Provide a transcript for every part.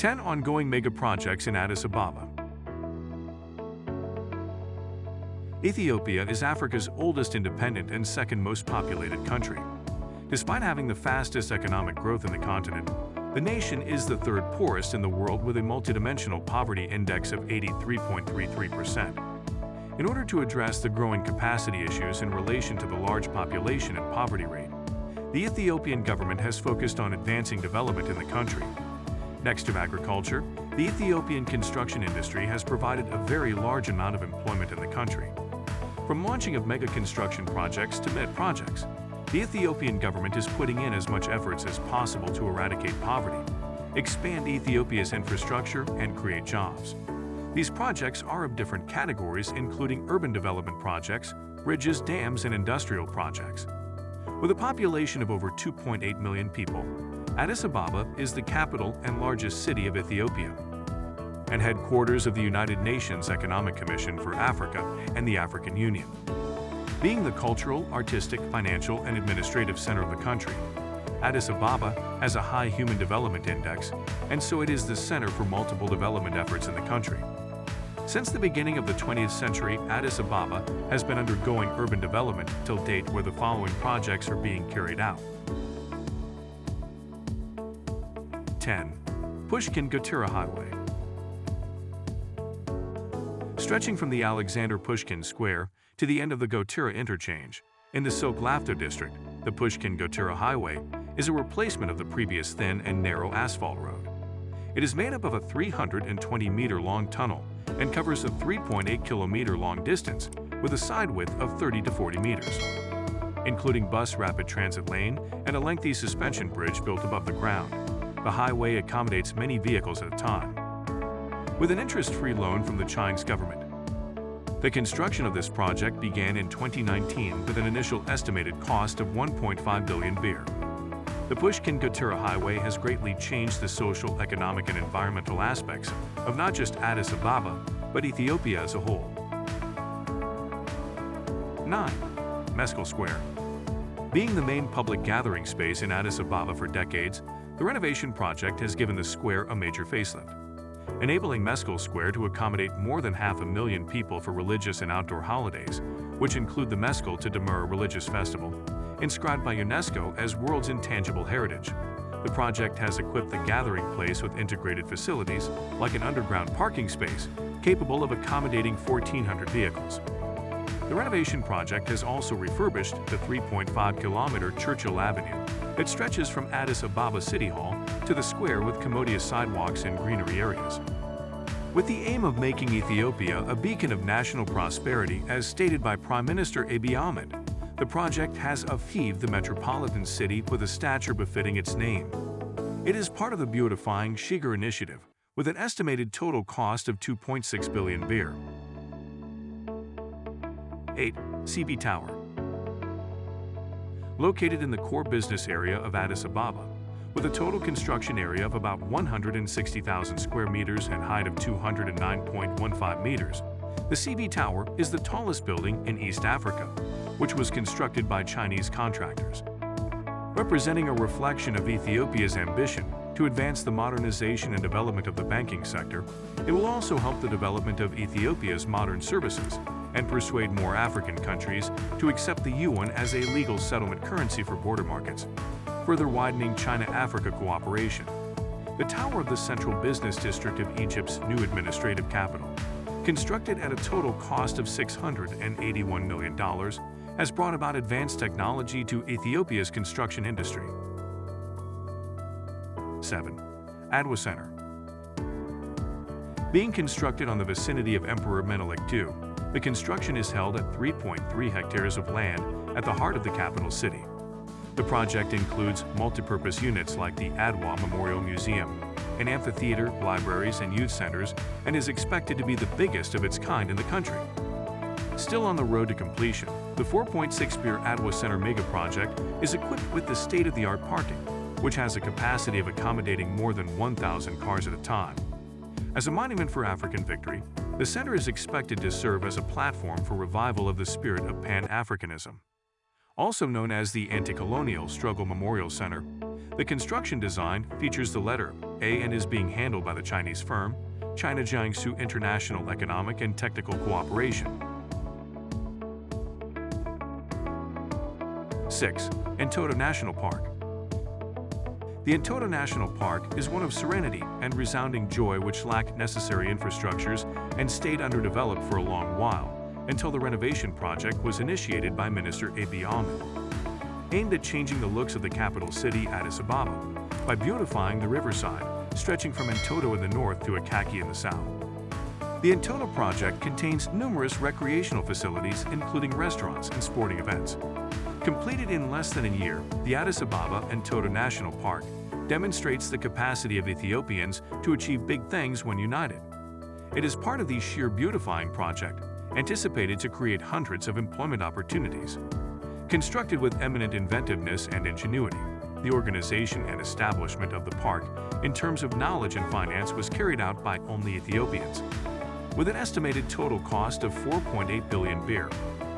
10 ongoing mega projects in Addis Ababa. Ethiopia is Africa's oldest independent and second most populated country. Despite having the fastest economic growth in the continent, the nation is the third poorest in the world with a multidimensional poverty index of 83.33%. In order to address the growing capacity issues in relation to the large population and poverty rate, the Ethiopian government has focused on advancing development in the country. Next to agriculture, the Ethiopian construction industry has provided a very large amount of employment in the country. From launching of mega construction projects to mid projects, the Ethiopian government is putting in as much efforts as possible to eradicate poverty, expand Ethiopia's infrastructure, and create jobs. These projects are of different categories including urban development projects, bridges, dams, and industrial projects. With a population of over 2.8 million people, Addis Ababa is the capital and largest city of Ethiopia and headquarters of the United Nations Economic Commission for Africa and the African Union. Being the cultural, artistic, financial, and administrative center of the country, Addis Ababa has a high Human Development Index, and so it is the center for multiple development efforts in the country. Since the beginning of the 20th century, Addis Ababa has been undergoing urban development till date where the following projects are being carried out. 10. Pushkin Gotera Highway Stretching from the Alexander Pushkin Square to the end of the Gotera interchange, in the Sok-Lafto district, the Pushkin-Gotera Highway is a replacement of the previous thin and narrow asphalt road. It is made up of a 320-meter-long tunnel and covers a 3.8 kilometer long distance with a side width of 30 to 40 meters, including bus rapid transit lane and a lengthy suspension bridge built above the ground. The highway accommodates many vehicles at a time. With an interest-free loan from the Chinese government, the construction of this project began in 2019 with an initial estimated cost of 1.5 billion birr. The Pushkin-Gotera Highway has greatly changed the social, economic, and environmental aspects of not just Addis Ababa, but Ethiopia as a whole. 9. Meskel Square Being the main public gathering space in Addis Ababa for decades, the renovation project has given the square a major facelift, enabling Meskel Square to accommodate more than half a million people for religious and outdoor holidays, which include the Meskel to Demur religious festival, inscribed by UNESCO as World's Intangible Heritage. The project has equipped the gathering place with integrated facilities, like an underground parking space, capable of accommodating 1,400 vehicles. The renovation project has also refurbished the 3.5-kilometer Churchill Avenue that stretches from Addis Ababa City Hall to the square with commodious sidewalks and greenery areas. With the aim of making Ethiopia a beacon of national prosperity as stated by Prime Minister Abiy Ahmed, the project has achieved the metropolitan city with a stature befitting its name. It is part of the Beautifying Sheger initiative, with an estimated total cost of 2.6 billion birr. 8. CB Tower Located in the core business area of Addis Ababa, with a total construction area of about 160,000 square meters and height of 209.15 meters, the CB Tower is the tallest building in East Africa, which was constructed by Chinese contractors. Representing a reflection of Ethiopia's ambition to advance the modernization and development of the banking sector, it will also help the development of Ethiopia's modern services and persuade more African countries to accept the yuan as a legal settlement currency for border markets, further widening China-Africa cooperation. The Tower of the Central Business District of Egypt's new administrative capital, constructed at a total cost of $681 million, has brought about advanced technology to Ethiopia's construction industry. 7. Adwa Center Being constructed on the vicinity of Emperor Menelik II, the construction is held at 3.3 hectares of land at the heart of the capital city. The project includes multipurpose units like the Adwa Memorial Museum, an amphitheater, libraries, and youth centers, and is expected to be the biggest of its kind in the country. Still on the road to completion, the 4.6 birr Adwa Center mega project is equipped with the state-of-the-art parking, which has a capacity of accommodating more than 1,000 cars at a time. As a monument for African victory, the center is expected to serve as a platform for revival of the spirit of Pan-Africanism. Also known as the Anti-Colonial Struggle Memorial Center, The construction design features the letter A and is being handled by the Chinese firm China Jiangsu International Economic and Technical Cooperation. 6. Entoto National Park The Entoto National Park is one of serenity and resounding joy which lack necessary infrastructures and stayed underdeveloped for a long while, until the renovation project was initiated by Minister Abiy Ahmed, aimed at changing the looks of the capital city, Addis Ababa, by beautifying the riverside, stretching from Entoto in the north to Akaki in the south. The Entoto project contains numerous recreational facilities including restaurants and sporting events. Completed in less than a year, the Addis Ababa Entoto National Park demonstrates the capacity of Ethiopians to achieve big things when united. It is part of the Sheger Beautifying Project, anticipated to create hundreds of employment opportunities. Constructed with eminent inventiveness and ingenuity, the organization and establishment of the park in terms of knowledge and finance was carried out by only Ethiopians. With an estimated total cost of 4.8 billion birr,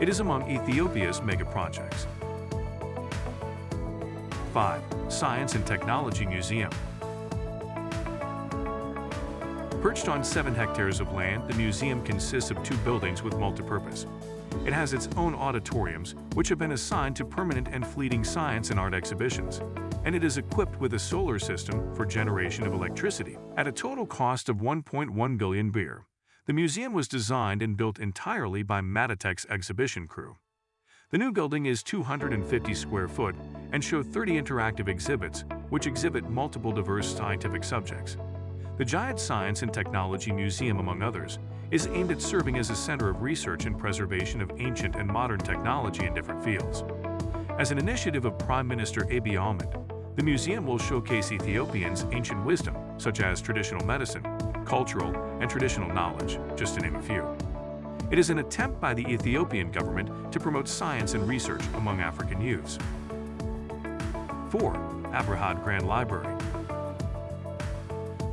it is among Ethiopia's mega projects. 5. Science and Technology Museum Perched on 7 hectares of land, the museum consists of two buildings with multipurpose. It has its own auditoriums, which have been assigned to permanent and fleeting science and art exhibitions, and it is equipped with a solar system for generation of electricity. At a total cost of 1.1 billion birr, the museum was designed and built entirely by Madatek's exhibition crew. The new building is 250 square foot and show 30 interactive exhibits, which exhibit multiple diverse scientific subjects. The Giant Science and Technology Museum, among others, is aimed at serving as a center of research and preservation of ancient and modern technology in different fields. As an initiative of Prime Minister Abiy Ahmed, the museum will showcase Ethiopians' ancient wisdom, such as traditional medicine, cultural, and traditional knowledge, just to name a few. It is an attempt by the Ethiopian government to promote science and research among African youths. 4. Abrehot Grand Library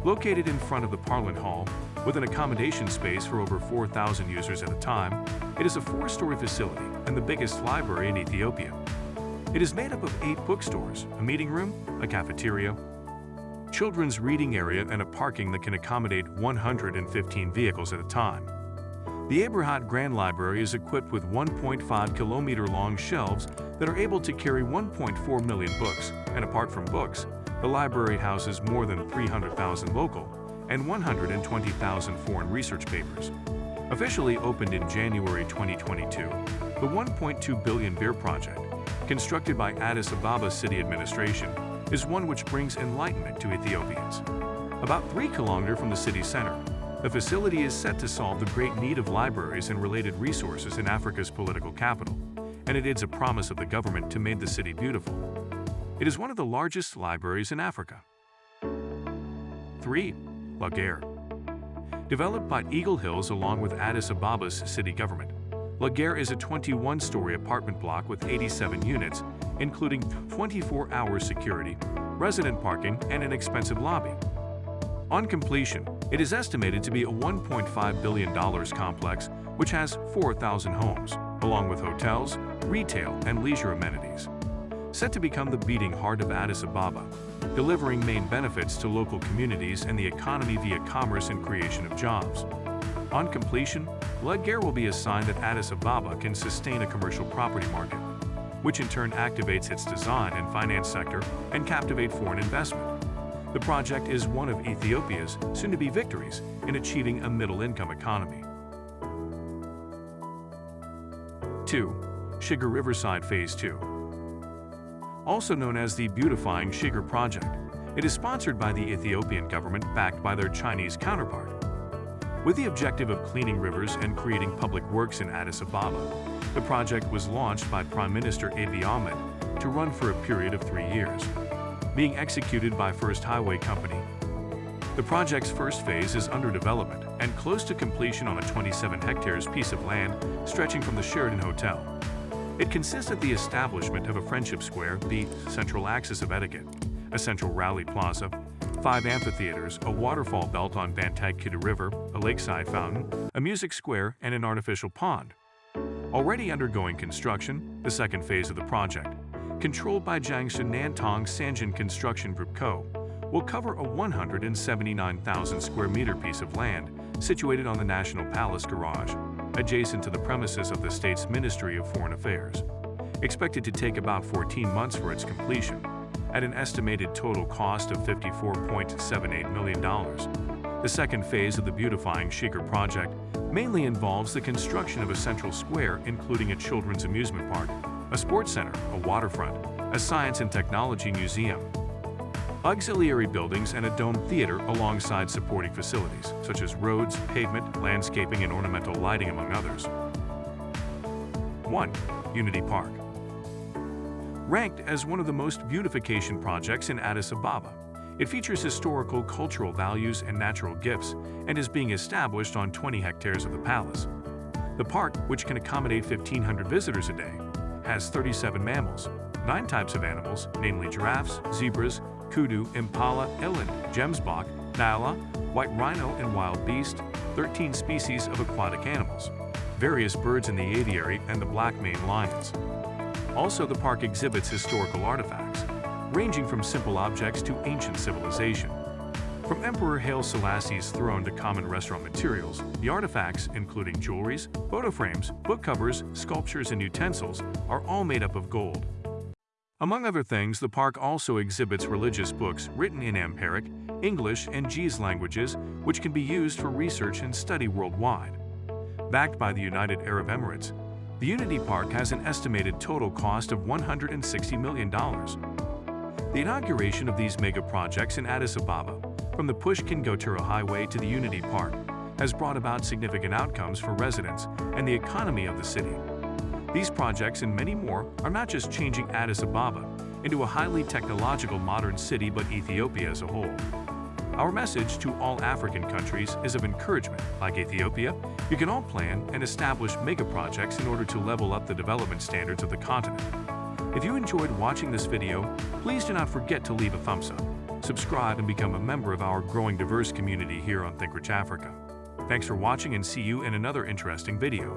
Located in front of the Parliament Hall, with an accommodation space for over 4,000 users at a time, it is a four-story facility and the biggest library in Ethiopia. It is made up of eight bookstores, a meeting room, a cafeteria, children's reading area, and a parking that can accommodate 115 vehicles at a time. The Abrehot Grand Library is equipped with 1.5 kilometer long shelves that are able to carry 1.4 million books, and apart from books, the library houses more than 300,000 local and 120,000 foreign research papers. Officially opened in January 2022, the 1.2 billion birr project, constructed by Addis Ababa City Administration, is one which brings enlightenment to Ethiopians. About 3 kilometers from the city center, the facility is set to solve the great need of libraries and related resources in Africa's political capital, and it is a promise of the government to make the city beautiful. It is one of the largest libraries in Africa. 3. La Gare Developed by Eagle Hills along with Addis Ababa's city government, La Gare is a 21-story apartment block with 87 units, including 24-hour security, resident parking, and an expensive lobby. On completion, it is estimated to be a $1.5 billion complex which has 4,000 homes, along with hotels, retail, and leisure amenities set to become the beating heart of Addis Ababa, delivering main benefits to local communities and the economy via commerce and creation of jobs. On completion, La Gare will be a sign that Addis Ababa can sustain a commercial property market, which in turn activates its design and finance sector and captivate foreign investment. The project is one of Ethiopia's soon-to-be victories in achieving a middle-income economy. 2. Sheger Riverside Phase 2 also known as the Beautifying Sheger Project. It is sponsored by the Ethiopian government backed by their Chinese counterpart. With the objective of cleaning rivers and creating public works in Addis Ababa, the project was launched by Prime Minister Abiy Ahmed to run for a period of three years. Being executed by First Highway Company, the project's first phase is under development and close to completion on a 27 hectares piece of land stretching from the Sheraton Hotel it consists of the establishment of a friendship square, the central axis of etiquette, a central rally plaza, five amphitheaters, a waterfall belt on Bantag Kidda River, a lakeside fountain, a music square, and an artificial pond. Already undergoing construction, the second phase of the project, controlled by Jiangsu Nantong Sanjian Construction Group Co., will cover a 179,000 square meter piece of land situated on the National Palace Garage, adjacent to the premises of the state's Ministry of Foreign Affairs. Expected to take about 14 months for its completion, at an estimated total cost of $54.78 million. The second phase of the Beautifying Sheger project mainly involves the construction of a central square including a children's amusement park, a sports center, a waterfront, a science and technology museum, auxiliary buildings and a dome theater alongside supporting facilities, such as roads, pavement, landscaping, and ornamental lighting, among others. 1. Unity Park Ranked as one of the most beautification projects in Addis Ababa, it features historical cultural values and natural gifts and is being established on 20 hectares of the palace. The park, which can accommodate 1,500 visitors a day, has 37 mammals, 9 types of animals, namely giraffes, zebras, kudu, impala, eland, gemsbok, nyala, white rhino and wildebeest, 13 species of aquatic animals, various birds in the aviary, and the black maned lions. Also, the park exhibits historical artifacts, ranging from simple objects to ancient civilization. From Emperor Haile Selassie's throne to common restaurant materials, the artifacts, including jewelries, photo frames, book covers, sculptures, and utensils, are all made up of gold. Among other things, the park also exhibits religious books written in Amharic, English, and Ge'ez languages, which can be used for research and study worldwide. Backed by the United Arab Emirates, the Unity Park has an estimated total cost of $160 million. The inauguration of these mega projects in Addis Ababa, from the Pushkin Gotera Highway to the Unity Park, has brought about significant outcomes for residents and the economy of the city. These projects and many more are not just changing Addis Ababa into a highly technological modern city but Ethiopia as a whole. Our message to all African countries is of encouragement. Like Ethiopia, you can all plan and establish mega projects in order to level up the development standards of the continent. If you enjoyed watching this video, please do not forget to leave a thumbs up, subscribe and become a member of our growing diverse community here on ThinkRich Africa. Thanks for watching and see you in another interesting video.